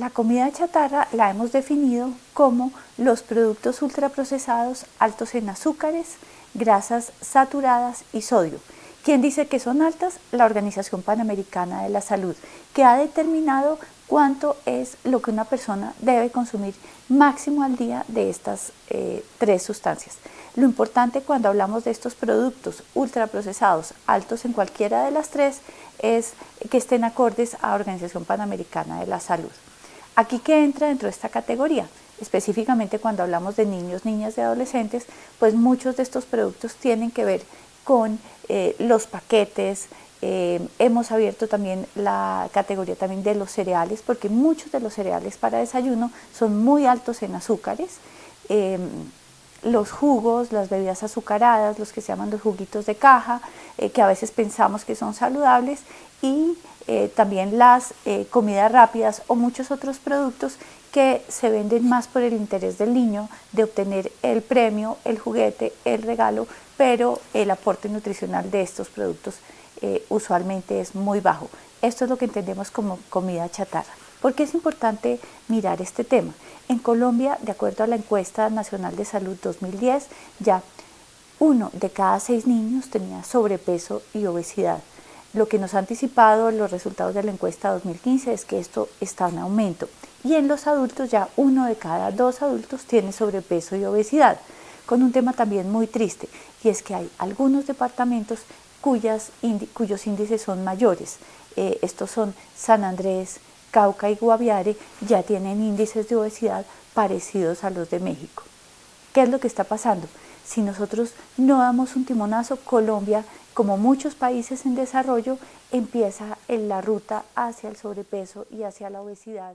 La comida chatarra la hemos definido como los productos ultraprocesados altos en azúcares, grasas saturadas y sodio. ¿Quién dice que son altas? La Organización Panamericana de la Salud, que ha determinado cuánto es lo que una persona debe consumir máximo al día de estas eh, tres sustancias. Lo importante cuando hablamos de estos productos ultraprocesados altos en cualquiera de las tres es que estén acordes a Organización Panamericana de la Salud. Aquí que entra dentro de esta categoría, específicamente cuando hablamos de niños, niñas y adolescentes, pues muchos de estos productos tienen que ver con eh, los paquetes, eh, hemos abierto también la categoría también de los cereales, porque muchos de los cereales para desayuno son muy altos en azúcares, em, los jugos, las bebidas azucaradas, los que se llaman los juguitos de caja, eh, que a veces pensamos que son saludables, y eh, también las eh, comidas rápidas o muchos otros productos que se venden más por el interés del niño de obtener el premio, el juguete, el regalo, pero el aporte nutricional de estos productos usualmente es muy bajo. Esto es lo que entendemos como comida chatarra. ¿Por qué es importante mirar este tema? En Colombia, de acuerdo a la encuesta nacional de salud 2010, ya uno de cada seis niños tenía sobrepeso y obesidad. Lo que nos ha anticipado los resultados de la encuesta 2015 es que esto está en aumento. Y en los adultos ya uno de cada dos adultos tiene sobrepeso y obesidad, con un tema también muy triste, y es que hay algunos departamentos cuyos índices son mayores. Eh, estos son San Andrés, Cauca y Guaviare, ya tienen índices de obesidad parecidos a los de México. ¿Qué es lo que está pasando? Si nosotros no damos un timonazo, Colombia como muchos países en desarrollo, empieza en la ruta hacia el sobrepeso y hacia la obesidad.